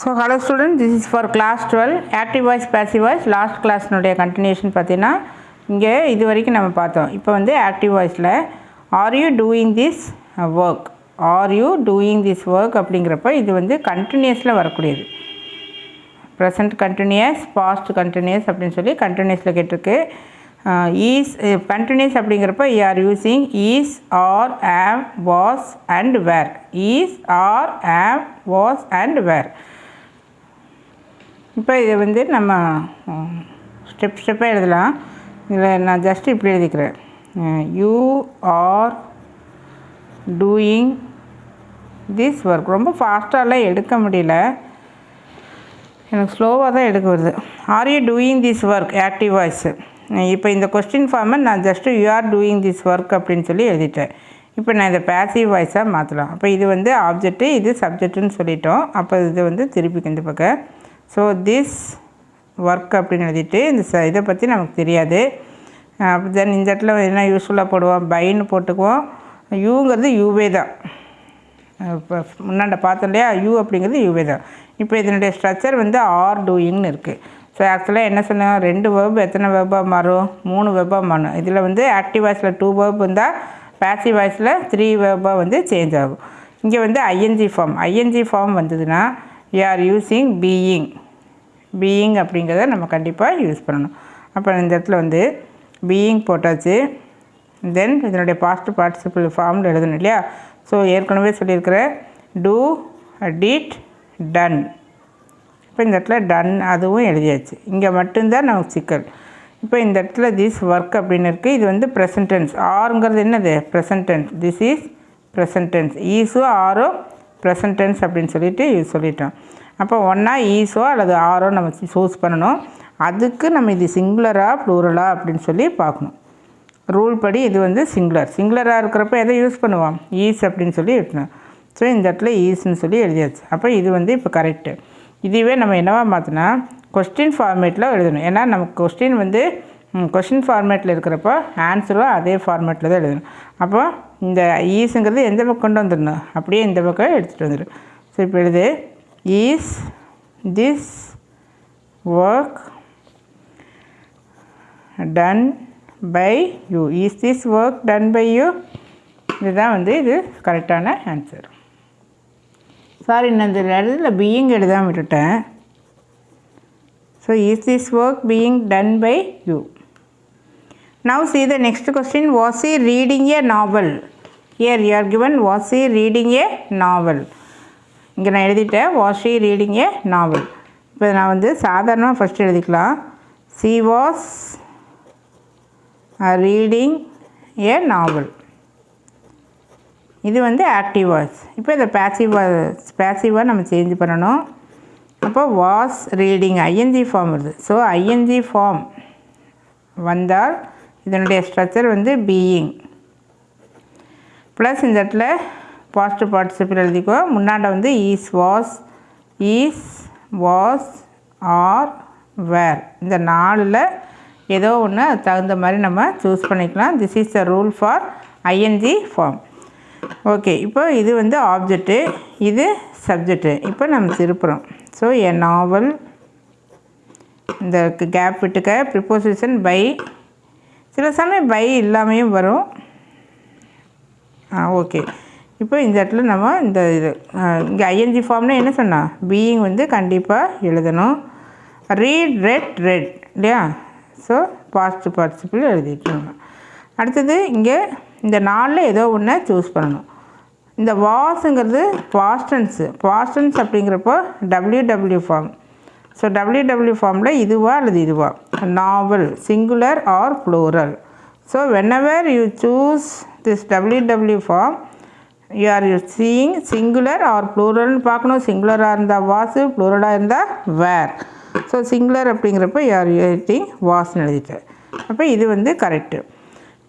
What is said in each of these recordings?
So hello student this is for class twelve active voice passive voice last கிளாஸ்னுடைய continuation பார்த்தீங்கன்னா இங்கே இது வரைக்கும் நம்ம பார்த்தோம். இப்போ வந்து ஆக்டிவ் வாய்ஸில் are you doing this work are you doing this work அப்படிங்கிறப்ப இது வந்து கண்டினியூஸில் வரக்கூடியது. ப்ரெசண்ட் கண்டினியூஸ் பாஸ்ட் கண்டினியூஸ் அப்படின்னு சொல்லி கண்டினியூஸில் கேட்டிருக்கு. ஈஸ் கண்டினியூஸ் அப்படிங்கிறப்ப you are using is are am was and were is are am was and were இப்போ இதை வந்து நம்ம ஸ்டெப் ஸ்டெப்பாக எழுதலாம். இதில் நான் ஜஸ்ட் இப்படி எழுதிக்கிறேன். You are doing this work ரொம்ப ஃபாஸ்ட்டாலாம் எடுக்க முடியல. எனக்கு ஸ்லோவாக தான் எடுக்க வருது. Are you doing this work active voice இப்போ இந்த கொஸ்டின் ஃபார்மை நான் just you are doing this work அப்படின்னு சொல்லி எழுதிட்டேன். இப்போ நான் இதை பேசிவ் வாய்ஸாக மாற்றலாம் அப்போ இது வந்து ஆப்ஜெக்ட்டு இது சப்ஜெக்ட்டுன்னு சொல்லிட்டோம். அப்போ இது வந்து திருப்பி இந்த பக்கம். ஸோ திஸ் ஒர்க் அப்படின்னு எழுதிட்டு இந்த ச இதை பற்றி நமக்கு தெரியாது. அப்படி தென் இந்த இடத்துல என்ன யூஸ்ஃபுல்லாக போடுவோம்? பைன்னு போட்டுக்குவோம். யூங்கிறது யூவே தான். இப்போ முன்னாண்ட பார்த்தோம் இல்லையா? யூ அப்படிங்கிறது யூவே தான். இப்போ இதனுடைய ஸ்ட்ரக்சர் வந்து ஆர் டூயிங்னு இருக்குது ஸோ ஆக்சுவலாக என்ன சொன்னோம்? ரெண்டு வேர்ப் எத்தனை வேர்பாக மாறும்? மூணு வேர்பாக மாறும். இதில் வந்து ஆக்டிவ் வாய்ஸில் டூ வேர்ப் இருந்தால் பேசிவ் வாய்ஸில் த்ரீ வேர்பாக வந்து சேஞ்ச் ஆகும். இங்கே வந்து ஐஎன்ஜி ஃபார்ம் ஐஎன்ஜி ஃபார்ம் வந்ததுன்னா you are using being being அப்படிங்கிறத நம்ம கண்டிப்பாக யூஸ் பண்ணணும். அப்போ இந்த இடத்துல வந்து பீயிங் போட்டாச்சு. தென் இதனுடைய பாஸ்ட் பார்ட்டிசிபிள் ஃபார்மில் எழுதணும் இல்லையா? ஸோ ஏற்கனவே சொல்லியிருக்கிற டூ டிட் டன் இப்போ இந்த இடத்துல டன் அதுவும் எழுதியாச்சு. இங்கே மட்டும்தான் நமக்கு சிக்கல். இப்போ இந்த இடத்துல திஸ் ஒர்க் அப்படின்னு இருக்குது இது வந்து ப்ரெசன்டென்ஸ் ஆறுங்கிறது என்னது? Present tense this is present tense ஈஸோ ஆரோ ப்ரெசன்டென்ஸ் அப்படின்னு சொல்லிட்டு சொல்லிட்டோம். அப்போ ஒன்றா ஈஸோ அல்லது ஆரோ நம்ம சூஸ் பண்ணணும். அதுக்கு நம்ம இது சிங்குலரா ப்ளூரலா அப்படின்னு சொல்லி பார்க்கணும். ரூல் படி இது வந்து சிங்குலர் சிங்குலராக இருக்கிறப்ப எதை யூஸ் பண்ணுவோம்? ஈஸ் அப்படின்னு சொல்லி எழுதணும் ஸோ இந்த இடத்துல ஈஸ்ன்னு சொல்லி எழுதியாச்சு. அப்போ இது வந்து இப்போ கரெக்டு இதுவே நம்ம என்னவா மாற்றினா கொஸ்டின் ஃபார்மேட்டில் எழுதணும். ஏன்னா நமக்கு கொஸ்டின் வந்து கொஸ்டின் ஃபார்மேட்டில் இருக்கிறப்போ ஆன்சரும் அதே ஃபார்மேட்டில் தான் எழுதணும். அப்போ இந்த ஈஸுங்கிறது எந்த பக்கம் கொண்டு வந்துடணும்? அப்படியே இந்த பக்கம் எடுத்துகிட்டு வந்துடும் ஸோ இப்போ எழுது. Is this work done by you is this work done by you இதுதான் வந்து இது கரெக்டான ஆன்சர் சாரி நான் இந்த இடத்துல பீயிங் எழுதாமல் விட்டுட்டேன். So is this work being done by you now she the next question was E reading a novel here you given was E reading a novel இங்கே நான் எழுதிட்டேன் வாஸ் இ ரீடிங் ஏ நாவல் இப்போ நான் வந்து சாதாரணமாக ஃபஸ்ட் எழுதிக்கலாம். She was reading a novel இது வந்து ஆக்டிவ் வாய்ஸ் இப்போ இதை பேசிவ் பேசிவாக நம்ம சேஞ்ச் பண்ணணும். அப்போ வாஸ் ரீடிங் ஐஎன்ஜி ஃபார்ம் வருது. ஸோ ஐஎன்ஜி ஃபார்ம் வந்தால் இதனுடைய ஸ்ட்ரக்சர் வந்து பீயிங் ப்ளஸ் இந்த இடத்துல பாசிட்டிவ் பார்ட்டிசிபிள் எழுதிக்கோ. முன்னாண்ட வந்து is was is was are were இந்த நாலில் ஏதோ ஒன்று தகுந்த மாதிரி நம்ம சூஸ் பண்ணிக்கலாம். This is the rule for ING form okay இப்போ இது வந்து ஆப்ஜெக்ட்டு இது சப்ஜெக்ட்டு இப்போ நம்ம திருப்புறோம். ஸோ எ நாவல் இந்த கேப் விட்டுக்க ப்ரிப்போசிஷன் பை சில சமயம் பை இல்லாமையும் வரும். ஆ ஓகே இப்போ இந்த இடத்துல நம்ம இந்த இது இங்கே ஐஎன்ஜி ஃபார்ம்னா என்ன சொன்னால் பீயிங் வந்து கண்டிப்பாக எழுதணும். ரீட் ரெட் ரெட் இல்லையா? ஸோ பாஸ்ட் பார்ட்டிசிபிள் எழுதிட்டுருங்க அடுத்தது இங்கே இந்த நாளில் ஏதோ ஒன்று சூஸ் பண்ணணும். இந்த வாஸுங்கிறது பாஸ்டன்ஸு பாஸ்டன்ஸ் அப்படிங்கிறப்போ W W form so W W ஃபார்மில் இதுவா அல்லது இதுவா? Novel singular or plural so whenever you choose this W W form you are you seeing singular or ப்ளூரல்னு பார்க்கணும். சிங்குலராக இருந்தால் வாசு ப்ளூரலாக இருந்தால் வேர் ஸோ சிங்குலர் அப்படிங்கிறப்ப யூ ஆர் எழுதிங் வாஸ்ன்னு எழுதிட்டு. அப்போ இது வந்து கரெக்டு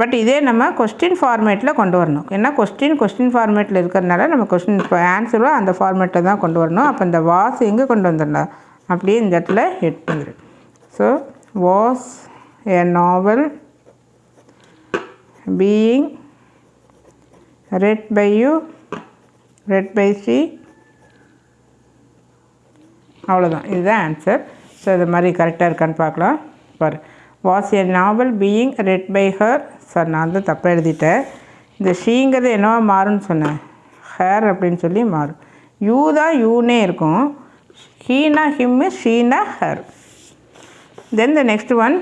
பட் இதே நம்ம கொஸ்டின் ஃபார்மேட்டில் கொண்டு வரணும். ஏன்னா கொஸ்டின் கொஸ்டின் ஃபார்மேட்டில் இருக்கிறதுனால நம்ம கொஸ்டின் இப்போ ஆன்சரும் அந்த ஃபார்மேட்டில் தான் கொண்டு வரணும். அப்போ இந்த வாஸ் எங்கே கொண்டு வந்துடலாம்? அப்படியே இந்த இடத்துல ஹெட் பண்ணிடு. So was a novel being read by you read by she அவ்வளோதான் இதுதான் ஆன்சர் ஸோ இது மாதிரி கரெக்டாக இருக்கான்னு பார்க்கலாம். பார். Was a novel being read by her sir நான் தான் தப்பாக எழுதிட்டேன். இந்த ஷீங்கிறது என்னவா மாறும்னு சொன்னேன். ஹேர் அப்படின்னு சொல்லி மாறும். யூ தான் யூனே இருக்கும். ஹீனா him Sheena her then the next one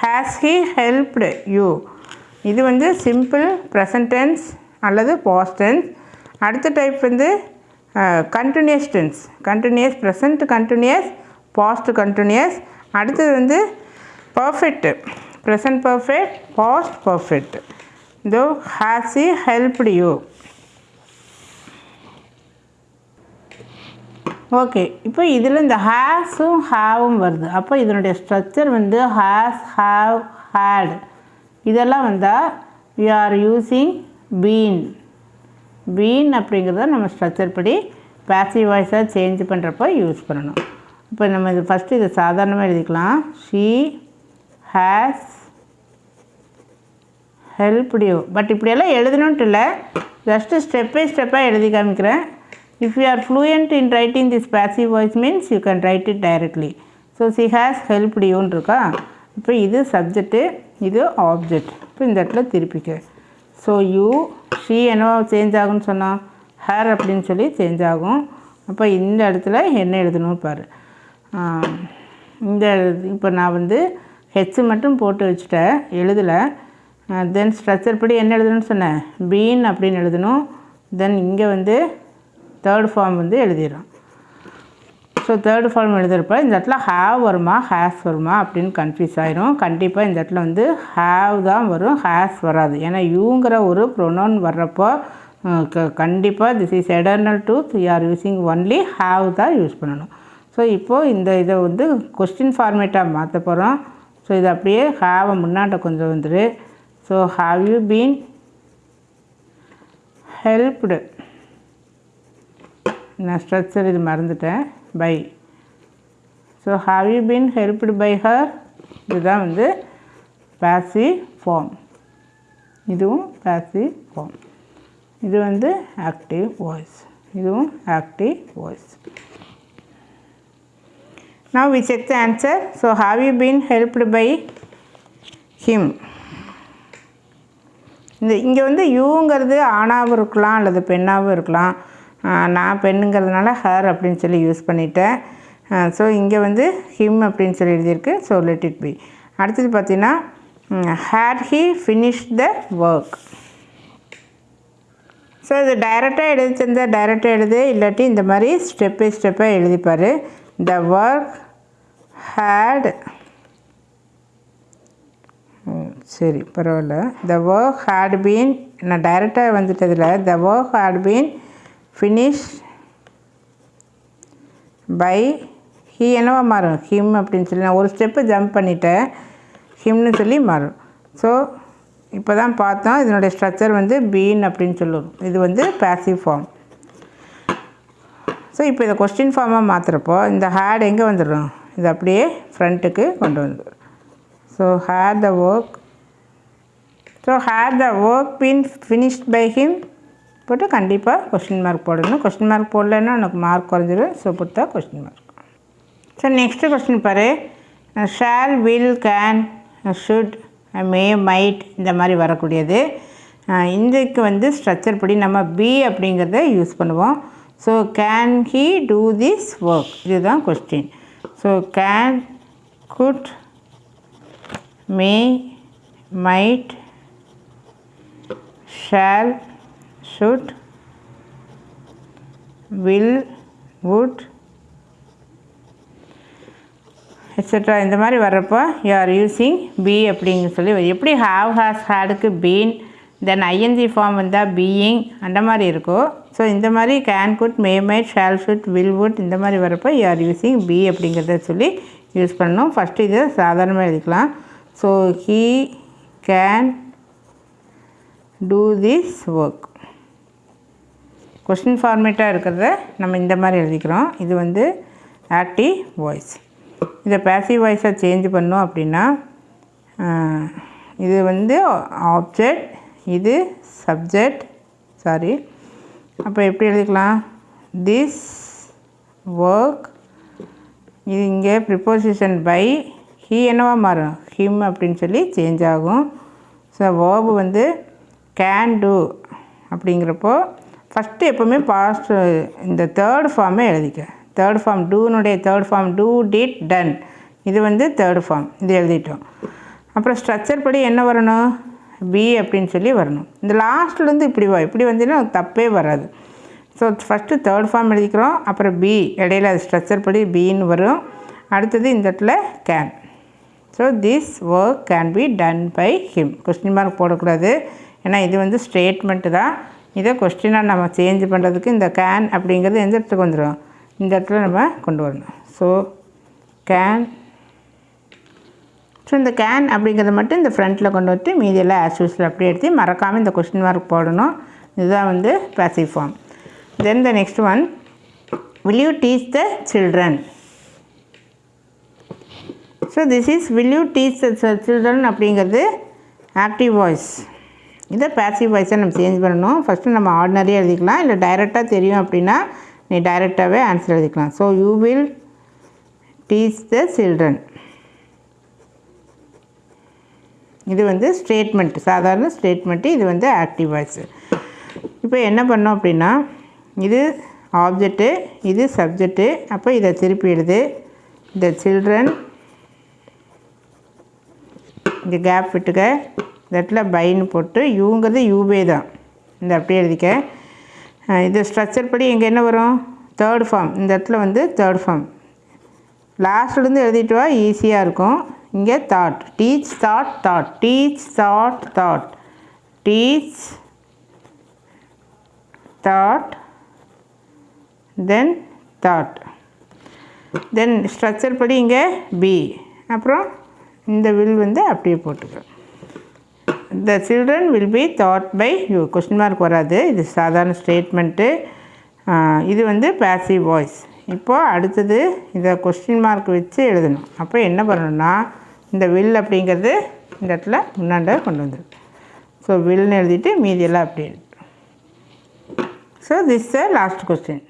has he helped you இது வந்து சிம்பிள் ப்ரெசன்டென்ஸ் அல்லது பாஸ்டென்ஸ் அடுத்த டைப் வந்து continuous tense continuous present continuous past continuous அடுத்தது வந்து perfect present perfect past perfect இதோ has he helped you okay இப்போ இதில் இந்த ஹேஸும் ஹேவும் வருது. அப்போ இதனுடைய ஸ்ட்ரக்சர் வந்து ஹேஸ் ஹாவ் ஹேட் இதெல்லாம் வந்தால் we are using been been அப்படிங்கிறத நம்ம ஸ்ட்ரக்சர் படி பேசிவ் வாய்ஸாக சேஞ்ச் பண்ணுறப்போ யூஸ் பண்ணணும். இப்போ நம்ம இது ஃபஸ்ட்டு இதை சாதாரணமாக எழுதிக்கலாம். She has help you but இப்படியெல்லாம் எழுதணுன்ட்டு இல்லை. ஜஸ்ட்டு ஸ்டெப் பை ஸ்டெப்பாக எழுதி காமிக்கிறேன். If you are fluent in writing this passive voice means you can write it directly. So she has helped யூன்னு இருக்கா இப்போ இது சப்ஜெக்ட்டு இது ஆப்ஜெக்ட் இப்போ இந்த இடத்துல திருப்பிக்க ஸோ யூ ஷீ என்னவோ சேஞ்ச் ஆகும்னு சொன்னால் ஹேர் அப்படின்னு சொல்லி சேஞ்ச் ஆகும் அப்போ இந்த இடத்துல என்ன எழுதணும் பாரு இந்த இப்போ நான் வந்து ஹெச் மட்டும் போட்டு வச்சுட்டேன் எழுதலை தென் ஸ்ட்ரக்சர் படி என்ன எழுதணும்னு சொன்னேன் பீன் அப்படின்னு எழுதணும் தென் இங்கே வந்து தேர்ட் ஃபார்ம் வந்து எழுதிடுறோம் ஸோ தேர்ட் ஃபார்ம் எழுதுகிறப்ப இந்த இடத்துல ஹேவ் வருமா? ஹேஸ் வருமா? அப்படின்னு கன்ஃபியூஸ் ஆயிரும். கண்டிப்பாக இந்த இடத்துல வந்து ஹேவ் தான் வரும். ஹேஸ் வராது. ஏன்னா யூங்கிற ஒரு ப்ரொனவுன் வர்றப்போ க- கண்டிப்பாக this is eternal to you are using only have தான் யூஸ் பண்ணணும். ஸோ இப்போது இந்த இதை வந்து கொஸ்டின் ஃபார்மேட்டாக மாற்ற போகிறோம் ஸோ இது அப்படியே ஹேவை முன்னாட்ட கொஞ்சம் வந்துடு so have you been helped நான் ஸ்ட்ரக்சர் இது மறந்துட்டேன். By so have you been helped by her இதுதான் வந்து பேசி ஃபார்ம் இதுவும் பேசி ஃபார்ம் இது வந்து ஆக்டிவ் வாய்ஸ் இதுவும் active voice now we check the answer so have you been helped by him இந்த இங்கே வந்து யூங்கிறது ஆணாகவும் இருக்கலாம் அல்லது பெண்ணாகவும் இருக்கலாம். நான் பெண்ணுங்கிறதுனால ஹர் அப்படின்னு சொல்லி யூஸ் பண்ணிட்டேன். ஸோ இங்கே வந்து ஹிம் அப்படின்னு சொல்லி எழுதியிருக்கு. ஸோ லெட் இட் பி அடுத்தது பார்த்தீங்கன்னா had he finish the work so இது டைரெக்டாக எழுதி தந்தால் டைரெக்டாக எழுது. இல்லாட்டி இந்த மாதிரி ஸ்டெப் பை ஸ்டெப்பாக எழுதிப்பார். த ஒர்க் ஹேட் சரி பரவாயில்ல. த ஒர்க் ஹேட் பீன் நான் டைரெக்டாக வந்துட்டதில் the work had been finish by he என்னவா மாறும்? ஹிம் அப்படின்னு சொல்லி நான் ஒரு ஸ்டெப்பு ஜம்ப் பண்ணிட்டேன். ஹிம்னு சொல்லி மாறும். ஸோ இப்போ தான் பார்த்தோம். இதனுடைய ஸ்ட்ரக்சர் வந்து பீன் அப்படின்னு சொல்லுவோம். இது வந்து பேசிவ் ஃபார்ம் ஸோ இப்போ இதை கொஸ்டின் ஃபார்மாக மாற்றுறப்போ இந்த ஹேட் எங்கே வந்துடும் இது அப்படியே ஃப்ரண்ட்டுக்கு கொண்டு வந்துடும் so had the work so had the work been finished by him போட்டு கண்டிப்பாக கொஸ்டின் மார்க் போடணும். கொஸ்டின் மார்க் போடலைன்னா உனக்கு மார்க் குறைஞ்சிடும் so Buddha question mark so next question பாரு. Shall will can should may might இந்த மாதிரி வரக்கூடியது. அஹ் வந்து ஸ்ட்ரக்சர் படி நம்ம பி அப்படிங்கிறத யூஸ் பண்ணுவோம். So can he do this work இதுதான் question so can could may might shall should will would extra இந்த மாதிரி வர்றப்போ யூ ஆர் யூஸிங் பி அப்படிங்க சொல்லி எப்படி ஹாவ் ஹாஸ் ஹேடுக்கு பீன் தென் ஐஎன்ஜி ஃபார்ம் வந்தால் பீயிங் அந்த மாதிரி இருக்கும். ஸோ இந்த மாதிரி can could may might shall should will would இந்த மாதிரி வரப்போ யூ ஆர் யூஸிங் பி அப்படிங்கிறத சொல்லி யூஸ் பண்ணணும். ஃபஸ்ட்டு இதை சாதாரணமாக எழுதிக்கலாம். So he can do this work question ஃபார்மேட்டாக இருக்கிறத நம்ம இந்த மாதிரி எழுதிக்கிறோம். இது வந்து ஆக்டிவ் வாய்ஸ் இதை பேசிவ் வாய்ஸாக சேஞ்ச் பண்ணோம் அப்படின்னா இது வந்து ஆப்ஜெக்ட் இது சப்ஜெக்ட் சாரி அப்போ எப்படி எழுதிக்கலாம்? திஸ் ஒர்க் இது இங்கே ப்ரிப்போசிஷன் பை ஹீ என்னவா மாறும்? ஹிம் அப்படின்னு சொல்லி சேஞ்ச் ஆகும். ஸோ வேர்பு வந்து கேன் டூ அப்படிங்கிறப்போ ஃபஸ்ட்டு எப்போவுமே பாஸ்ட் இந்த தேர்ட் ஃபார்மே எழுதிக்க. Third form டூனுடைய third form do did done இது வந்து தேர்ட் ஃபார்ம் இது எழுதிட்டோம். அப்புறம் ஸ்ட்ரக்சர் படி என்ன வரணும்? பி அப்படின்னு சொல்லி வரணும். இந்த லாஸ்ட்லேருந்து இப்படி வா இப்படி வந்தீங்கன்னா தப்பே வராது. ஸோ ஃபஸ்ட்டு தேர்ட் ஃபார்ம் எழுதிக்கிறோம். அப்புறம் பி இடையில அது ஸ்ட்ரக்சர் படி பின்னு வரும். அடுத்தது இந்த இடத்துல can so this work can be done by him question mark போடக்கூடாது. ஏன்னா இது வந்து ஸ்டேட்மெண்ட்டு தான். இதை கொஸ்டினாக நம்ம சேஞ்ச் பண்ணுறதுக்கு இந்த கேன் அப்படிங்கிறது எந்த இடத்துக்கு வந்துடும் இந்த இடத்துல நம்ம கொண்டு வரணும். ஸோ கேன் ஸோ இந்த கேன் அப்படிங்கிறத மட்டும் இந்த ஃப்ரண்ட்டில் கொண்டு வந்து மீதியெல்லாம் ஆஸ் யூஸில் அப்படியே எடுத்து மறக்காமல் இந்த கொஸ்டின் மார்க் போடணும். இதுதான் வந்து passive form then the next one will you teach the children so this is will you teach the children அப்படிங்கிறது ஆக்டிவ் வாய்ஸ் இதை பேசிவ் வாய்ஸை நம்ம சேஞ்ச் பண்ணணும். ஃபஸ்ட்டு நம்ம ஆர்டினரியாக எழுதிக்கலாம். இல்லை டைரெக்டாக தெரியும் அப்படின்னா நீ டைரெக்டாகவே ஆன்சர் எழுதிக்கலாம். So you will teach the children இது வந்து ஸ்டேட்மெண்ட் சாதாரண ஸ்டேட்மெண்ட்டு இது வந்து ஆக்டிவ் வாய்ஸு இப்போ என்ன பண்ணோம் அப்படின்னா இது ஆப்ஜெக்ட்டு இது சப்ஜெக்ட்டு அப்போ இதை திருப்பி எழுது. த சில்ட்ரன் இங்கே கேப் விட்டுக்க. இந்த இடத்துல பைன்னு போட்டு யூங்கிறது யூபே தான். இந்த அப்படியே எழுதிக்க. இது ஸ்ட்ரக்சர் படி இங்கே என்ன வரும்? தேர்ட் ஃபார்ம் இந்த இடத்துல வந்து தேர்ட் ஃபார்ம் லாஸ்ட்லேருந்து எழுதிட்டு வா ஈஸியாக இருக்கும். இங்கே that teach that that teach that that teach that then that then structure படி இங்கே பி அப்புறம் இந்த வில் வந்து அப்படியே போட்டுக்க. The children will be taught by you question mark வராது. இது சாதாரண ஸ்டேட்மெண்ட்டு இது வந்து பேசிவ் வாய்ஸ் இப்போது அடுத்தது இதை கொஸ்டின் மார்க் வச்சு எழுதணும். அப்போ என்ன பண்ணணும்னா இந்த வில் அப்படிங்கிறது இந்த இடத்துல முன்னாண்ட கொண்டு வந்துடும் ஸோ வில்னு எழுதிட்டு மீதியெல்லாம் அப்படி so this the last question